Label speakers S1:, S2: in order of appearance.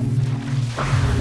S1: う